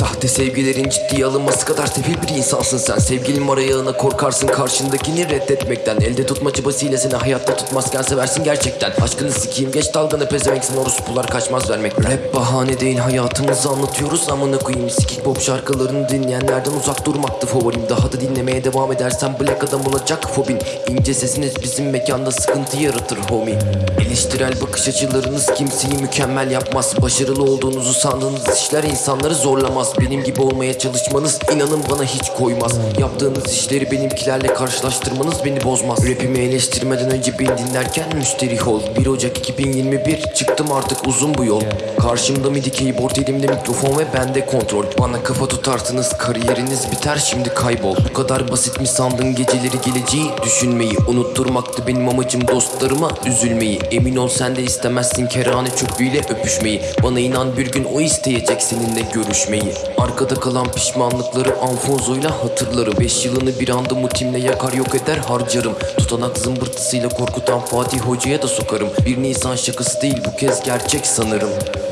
Sahte sevgilerin ciddiye alınması kadar sefil bir insansın sen. Sevgilin var korkarsın karşındakini reddetmekten. Elde tutma çabasıyla seni hayatta tutmazken seversin gerçekten. Aşkını sikeyim geç dalganı pezevenksin orospular kaçmaz vermek. Rap bahane değil hayatımızı anlatıyoruz. Amına koyayım Sikik pop şarkılarını dinleyenlerden uzak durmaktı favorim. Daha da dinlemeye devam edersen black adam olacak fobin İnce sesiniz bizim mekanda sıkıntı yaratır homie. Eleştirel bakış açılarınız kimseyi mükemmel yapmaz. Başarılı olduğunuzu sandığınız işler insanları zorlamaz Benim gibi olmaya çalışmanız inanın bana hiç koymaz. Yaptığınız işleri benimkilerle karşılaştırmanız beni bozmaz. Rapimi eleştirmeden önce beni dinlerken müsterih ol. 1 Ocak 2021 çıktım artık uzun bu yol. Karşımda midi keyboard elimde mikrofon ve bende kontrol. Bana kafa tutarsınız kariyeriniz biter şimdi kaybol. Bu kadar basit mi sandın geceleri geleceği? Düşünmeyi Unutturmaktı benim amacım dostlarıma üzülmeyi. Emin ol sen de istemezsin kerane çöpüyle öpüşmeyi. Bana inan bir gün o isteyecek seninle görüşmeyi Arkada kalan pişmanlıkları Anfonzo'yla hatırlarım. 5 yılını bir anda mutimle yakar yok eder harcarım. Tutanak zımbırtısıyla korkutan Fatih Hoca'ya da sokarım. Bir Nisan şakası değil bu kez gerçek sanırım.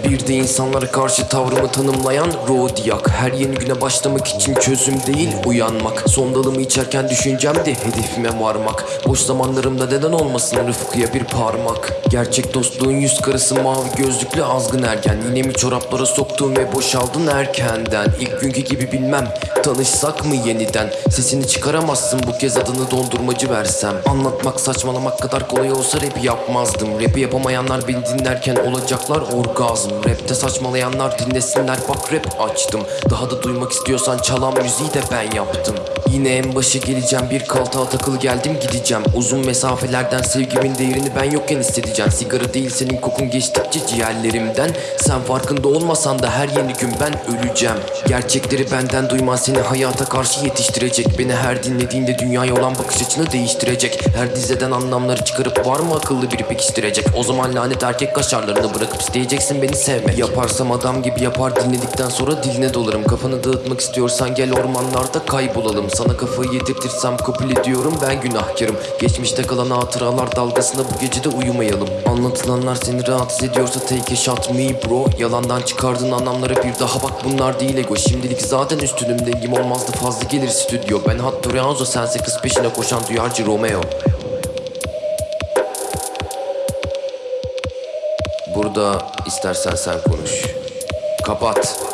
Bir de insanlara karşı tavrımı tanımlayan Rodiak Her yeni güne başlamak için çözüm değil uyanmak. Son dalımı içerken düşüncem de hedefime varmak. Boş zamanlarımda neden olmasın Rıfkı'ya bir parmak? Gerçek dostluğun yüz karısı mavi gözlüklü azgın ergen. Yine mi çoraplara soktun ve boşaldın erkenden İlk günkü gibi bilmem tanışsak mı yeniden? Sesini çıkaramazsın bu kez adını dondurmacı versem. Anlatmak saçmalamak kadar kolay olsa rap yapmazdım. Rap'i yapamayanlar beni dinlerken olacaklar orgazm. Rap'te saçmalayanlar dinlesinler bak rap açtım. Daha da duymak istiyorsan çalan müziği de ben yaptım. Yine en başa geleceğim bir kaltağa takılı geldim gideceğim. Uzun mesafelerden sevgimin değerini ben yokken hissedeceğim. Sigara değil senin kokun geçtikçe ciğerlerimden. Sen farkında olmasan da her yeni gün ben öleceğim Gerçekleri benden duyman seni hayata karşı yetiştirecek. Beni her dinlediğinde dünyaya olan bakış açını değiştirecek. Her dizeden anlamları çıkarıp var mı akıllı biri pekiştirecek? O zaman lanet erkek kaşarlarını bırakıp isteyeceksin beni sevmek. Yaparsam adam gibi yapar dinledikten sonra diline dolarım. Kafanı dağıtmak istiyorsan gel ormanlarda kaybolalım. Sana kafayı yedirtirsem kabul ediyorum ben günahkarım. Geçmişte kalan hatıralar dalgasında bu gece de uyumayalım. Anlatılanlar seni rahatsız ediyorsa take a shot me bro. Yalandan çıkardığın anlamlara bir daha bak bunlar değil ego. Şimdilik zaten üstünüm dengim olmazdı fazla gelir stüdyo. Ben Hatto Reanzo sense kız peşine koşan duyarcı Romeo. Burada istersen sen konuş. Kapat